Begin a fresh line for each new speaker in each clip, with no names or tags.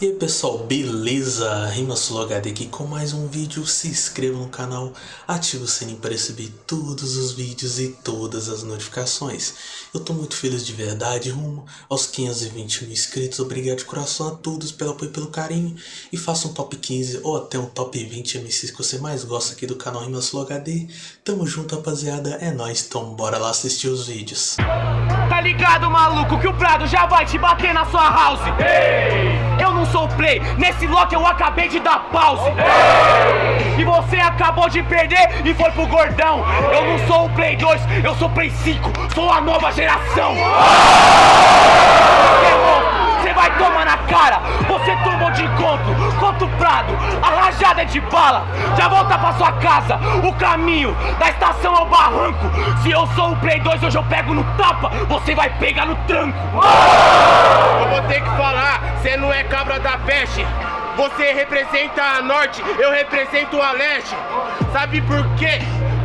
E aí pessoal, beleza? Rimasul HD aqui com mais um vídeo, se inscreva no canal, ative o sininho para receber todos os vídeos e todas as notificações. Eu tô muito feliz de verdade, rumo aos 520 mil inscritos, obrigado de coração a todos pelo apoio e pelo carinho. E faça um top 15 ou até um top 20 MCs que você mais gosta aqui do canal Rimasul HD. Tamo junto rapaziada, é nóis, então bora lá assistir os vídeos.
Tá ligado, maluco, que o Prado já vai te bater na sua house? Eu não sou play, nesse lock eu acabei de dar pause. E você acabou de perder e foi pro gordão. Eu não sou o Play 2, eu sou Play 5, sou a nova geração. Você vai tomar na cara, você tomou de encontro contra o Prado, a rajada é de bala, já volta pra sua casa, o caminho da estação ao barranco. Se eu sou o Play 2, hoje eu pego no tapa, você vai pegar no tranco.
Eu vou ter que falar, cê não é cabra da peste. Você representa a norte, eu represento a leste. Sabe por quê?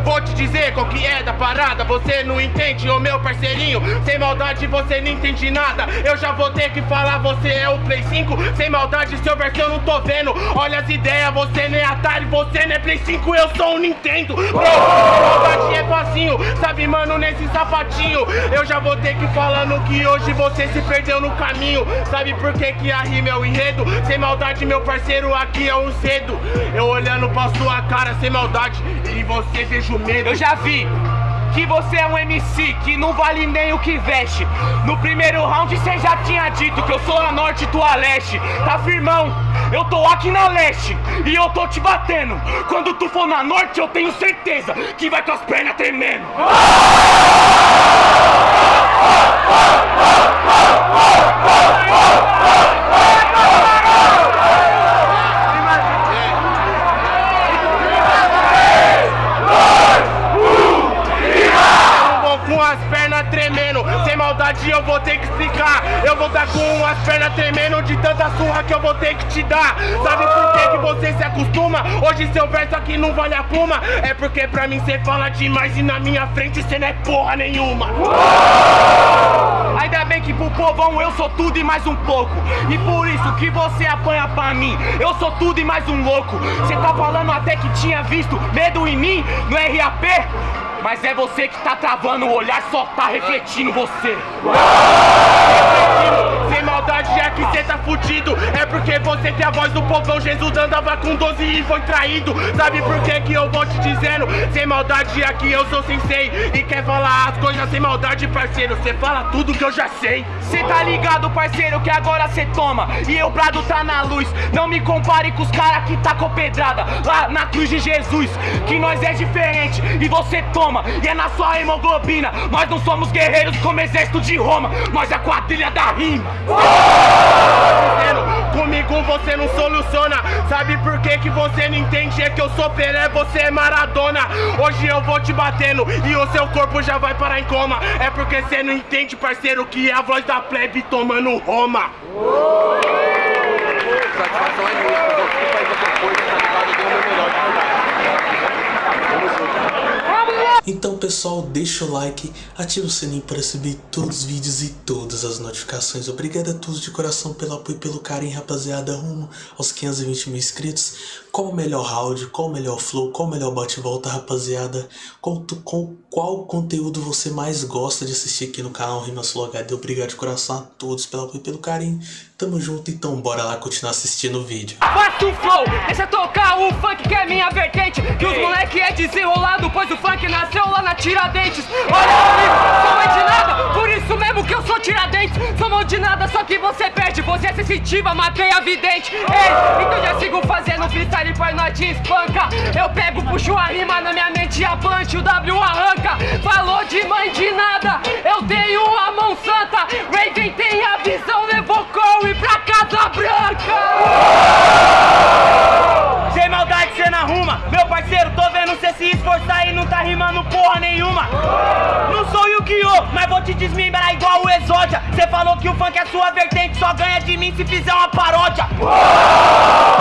Vou te dizer qual que é da parada, você não entende, ô meu parceirinho. Sem maldade você não entende nada, eu já vou ter que falar, você é o Play 5 Sem maldade seu verso eu não tô vendo, olha as ideias, você não é Atari, você não é Play 5, eu sou o Nintendo. Bro, maldade é facinho, sabe mano, nesse sapatinho. Eu já vou ter que falando que hoje você se perdeu no caminho. Sabe por que que a rima é o enredo? Sem maldade meu parceiro, aqui é um cedo. Eu olhando pra sua cara sem maldade, e você vejo medo
Eu já vi que você é um MC que não vale nem o que veste. No primeiro round você já tinha dito que eu sou a norte e tu a leste. Tá firmão? Eu tô aqui na leste e eu tô te batendo. Quando tu for na norte, eu tenho certeza que vai com as pernas tremendo.
Surra que te dar. Sabe por que, que você se acostuma? Hoje seu verso aqui não vale a pluma. É porque pra mim cê fala demais e na minha frente cê não é porra nenhuma.
Ainda bem que pro povão eu sou tudo e mais um pouco. E por isso que você apanha pra mim. Eu sou tudo e mais um louco. Cê tá falando até que tinha visto medo em mim no RAP? Mas é você que tá travando o olhar, só tá refletindo você.
Sem maldade já que cê tá fudido. É porque você tem a voz do povão. Jesus andava com 12 e foi traído. Sabe por que que eu vou te dizendo Sem maldade aqui eu sou sensei E quer falar as coisas sem maldade parceiro? Cê fala tudo que eu já sei.
Cê tá ligado, parceiro, que agora cê toma. E eu Prado tá na luz. Não me compare com os cara que tacou pedrada. Lá na cruz de Jesus Que nós é diferente e você toma. E é na sua hemoglobina. Nós não somos guerreiros como exército de Roma. Nós é a quadrilha da rima
Comigo você não soluciona. Sabe por que que você não entende? É que eu sou Pelé, você é Maradona. Hoje eu vou te batendo E o seu corpo já vai parar em coma. É porque você não entende, parceiro Que é a voz da plebe tomando Roma.
Satisfação é minha, eu tá meu melhor de verdade. Junto.
Então pessoal, deixa o like, ativa o sininho para receber todos os vídeos e todas as notificações. Obrigado a todos de coração pelo apoio e pelo carinho, rapaziada, rumo aos 520 mil inscritos. Qual o melhor round, qual o melhor flow, qual o melhor bate-volta, rapaziada? Qual, tu- qual, conteúdo você mais gosta de assistir aqui no canal Rimasul HD? Obrigado de coração a todos pelo apoio e pelo carinho. Tamo junto, então bora lá continuar assistindo o vídeo.
Faça o flow, deixa tocar o funk que é minha vertente. Que os moleque é desenrolado, pois o funk nasceu lá na Tiradentes. Olha comigo, sou mãe de nada, por isso mesmo que eu sou Tiradentes. Sou mão de nada, só que você perde, você é sensitiva, matei a vidente. Ei, então já sigo fazendo freestyle, pois nós te espanca. Eu pego, puxo a rima na minha mente e a punch, o W arranca. Falou de mãe de nada, te desmembrar igual o Exódia Cê falou que o funk é sua vertente Só ganha de mim se fizer uma paródia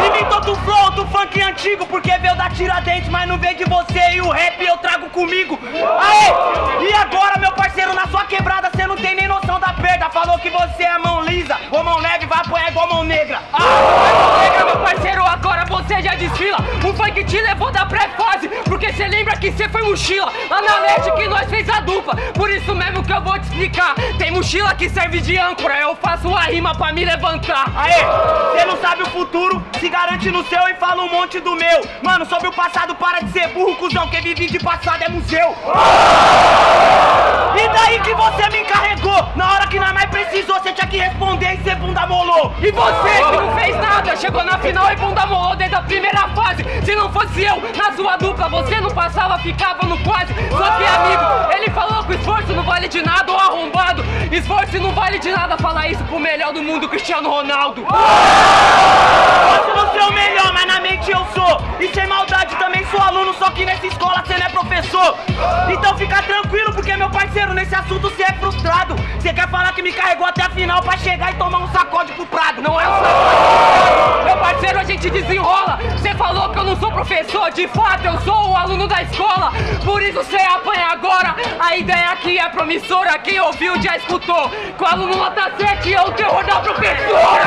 Imitou do flow do funk antigo Porque veio da Tiradentes Mas não veio de você e o rap eu trago comigo Aê! E agora meu parceiro, na sua quebrada Cê não tem nem noção da perda Falou
que você é mão lisa, ou mão leve vai apoiar igual mão negra.
Ah, mão negra, meu parceiro, agora você já desfila. O funk te levou da pré-fase, porque você lembra que você foi mochila lá na net que nós fez a dupla. Por isso mesmo que eu vou te explicar. Tem mochila que serve de âncora, eu faço uma rima pra me levantar.
Aê, você não sabe o futuro, se garante no seu e fala um monte do meu. Mano, sobre o passado, para de ser burro, cuzão. Quem vive de passado é museu. E daí que você me encarregou? Na hora que nós mais precisou, você tinha que responder e ser bunda molou.
E você que não fez nada, chegou na final e bunda molou desde a primeira fase. Se não fosse eu, na sua dupla, você não passava, ficava no quase. Só que amigo, ele falou esforço não vale de nada, ou arrombado. Esforço não vale de nada, falar isso pro melhor do mundo, Cristiano Ronaldo.
Posso não ser o melhor, mas na mente eu sou. E sem maldade também sou aluno, só que nessa escola você não é professor. Então fica tranquilo, porque meu parceiro, nesse assunto você é frustrado. Você quer falar que me carregou até a final pra chegar e tomar um sacode pro Prado.
Não é um sacode. Meu parceiro, a gente desenrola. Você falou que eu não sou professor, de fato eu sou aluno da escola. Por isso você apanha agora. A ideia aqui é promissora. Quem ouviu já escutou. O aluno nota 7 é o terror da professora.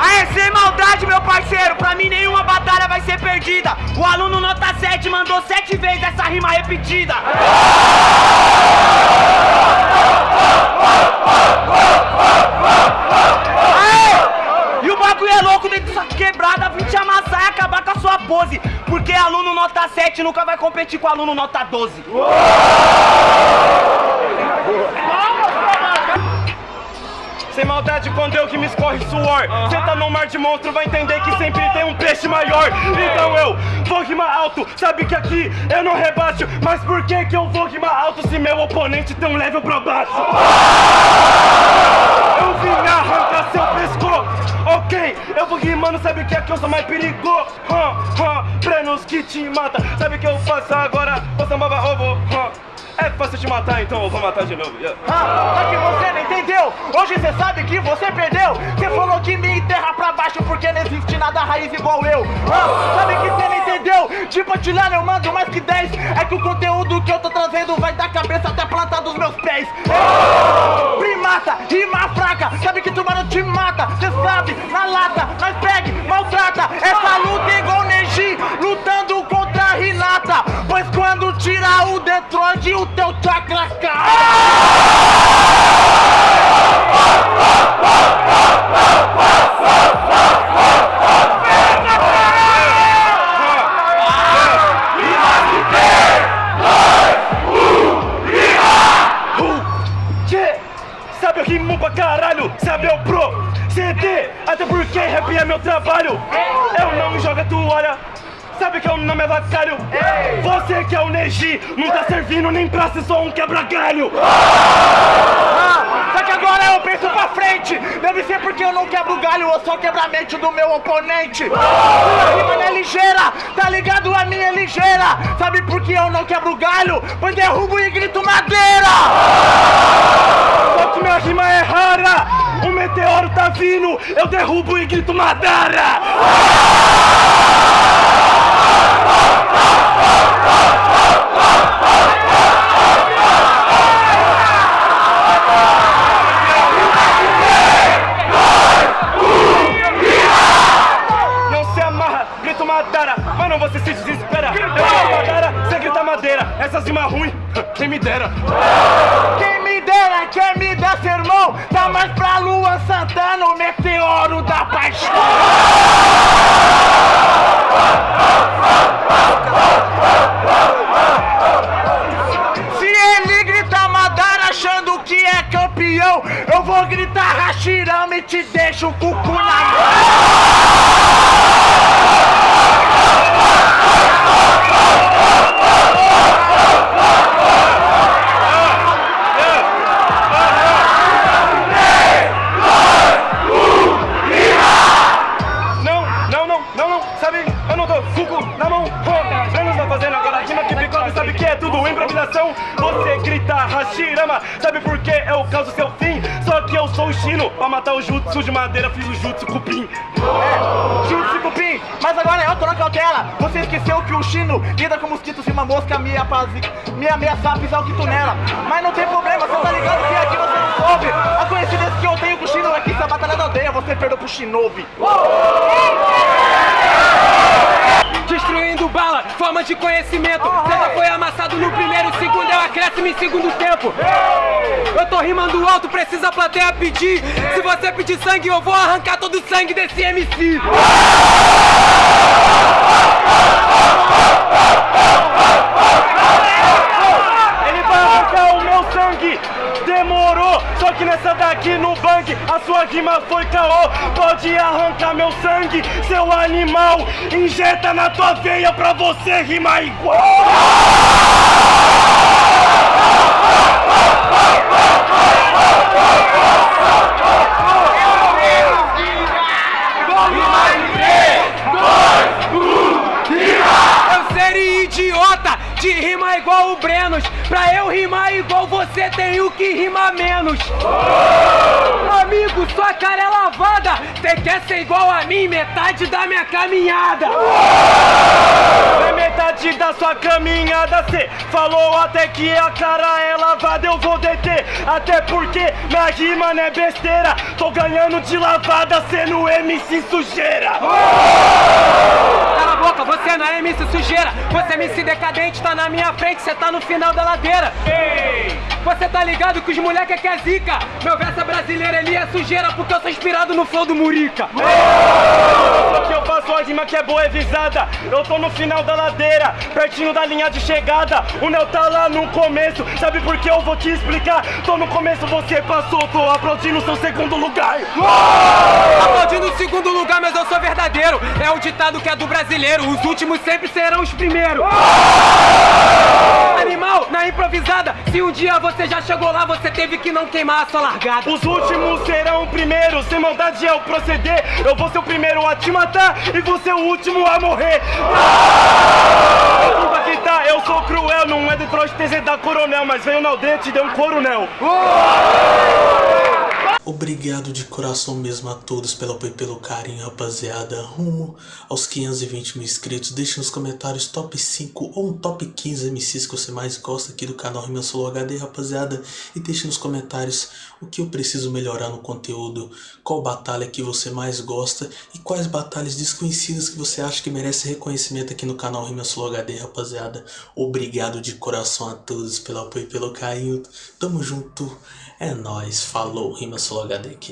Aê, sem maldade, meu parceiro, pra mim nenhuma batalha vai ser perdida. O aluno nota 7 mandou sete vezes essa rima repetida. Pose. Porque aluno nota 7 nunca vai competir com aluno nota 12. Sem maldade, quando eu que me escorre suor Cê tá no mar de monstro, vai entender que sempre tem um peixe maior Então eu vou rimar alto, sabe que aqui eu não rebaixo Mas por que que eu vou rimar alto se meu oponente tem um level pra baixo? Eu vim arrancar seu pescoço Ok, eu vou rimando, sabe que aqui eu sou mais perigoso hum, Prenos que te mata, sabe que eu faço agora? Ô sambava ovo, hum. É fácil te matar, então eu vou matar de novo. Yeah. Ah, que você não entendeu. Hoje você sabe que você perdeu. Você falou que me enterra pra baixo porque não existe nada raiz igual eu. Ah, sabe que você entendeu? De patilhar eu mando mais que 10. É que o conteúdo que eu tô trazendo vai da cabeça até a planta dos meus pés. É. Primata, rima fraca. Sabe que tubarão te mata. Você sabe, na lata, nós pegue, Sabe eu rimo pra caralho, sabe eu pro CD, até porque rap é meu trabalho. Eu não jogo a toalha, sabe que eu não me avacalho. Você que é o Neji, não tá servindo nem pra ser só um quebra-galho. Ah, Só que agora eu penso pra frente. Deve ser porque eu não quebro galho, eu só quebro a mente do meu oponente. Minha rima não é ligeira, tá ligado? A minha é ligeira. Sabe por que eu não quebro galho? Pois derrubo e grito madeira minha rima é rara. O meteoro tá vindo. Eu derrubo e grito madeira Não se amarra, grito madeira Mas não você se desespera. Eu grito madeira, você grita madeira! Essas rimas ruins, quem me dera Gritar Hashirama e te deixo o cucu na mão sabe? Rima que é tudo improvisação? Você grita Hashirama, sabe por que eu causo seu fim? Só que eu sou o Chino. Pra matar o Jutsu de madeira, fiz o Jutsu Cupim. É,
Jutsu Cupim, mas agora eu tô na cautela. Você esqueceu que o Chino lida com mosquitos e uma mosca me, apaz... me ameaçar pisar o quitunela. Mas não tem problema, você tá ligado que aqui você não soube. A coincidência que eu tenho com o Chino é que se a batalha da aldeia você perdeu pro Shinobi.
Forma de conhecimento. César foi amassado no primeiro segundo, é um acréscimo em segundo tempo. Eu tô rimando alto, precisa a plateia pedir. Se você pedir sangue, eu vou arrancar todo o sangue desse MC.
Meu sangue, seu animal. Injeta na tua veia pra você rimar igual.
Eu seria idiota de rimar igual o Brenos. Pra eu rimar igual você, tenho que rimar menos. Amigo, sua cara é lavada. Cê quer ser igual a mim, metade da minha caminhada.
Na metade da sua caminhada cê falou até que a cara é lavada Eu vou deter, até porque minha rima não é besteira Tô ganhando de lavada sendo MC sujeira
Cala a boca, você não é MC sujeira. Você é MC decadente, tá na minha frente, cê tá no final da ladeira. Ei! Você tá ligado que os moleque é que é zica. Meu verso é brasileiro, ele é sujeira, porque eu sou inspirado no flow do Murica.
Que é boa e visada Eu tô no final da ladeira, pertinho da linha de chegada O Neo tá lá no começo, sabe por que eu vou te explicar? Tô no começo, você passou, tô aplaudindo seu segundo lugar
Aplaudindo o segundo lugar, mas eu sou verdadeiro. É o ditado que é do brasileiro. Os últimos sempre serão os primeiros. Animal, na improvisada. Se um dia você já chegou lá, você teve que não queimar a sua largada.
Os últimos serão primeiros, sem maldade é o proceder. Eu vou ser o primeiro a te matar e você o último a morrer. Desculpa que tá, eu sou cruel, não é Detroit TZ da Coronel, mas veio na aldeia e te deu um coronel.
Obrigado de coração mesmo a todos pelo apoio e pelo carinho, rapaziada. Rumo aos 520 mil inscritos. Deixe nos comentários top 5 ou um top 15 MCs que você mais gosta aqui do canal Rima Solo HD, rapaziada. E deixe nos comentários o que eu preciso melhorar no conteúdo, qual batalha que você mais gosta e quais batalhas desconhecidas que você acha que merece reconhecimento aqui no canal Rima Solo HD, rapaziada. Obrigado de coração a todos pelo apoio e pelo carinho. Tamo junto. É nóis. Falou. Rima Solo HD aqui.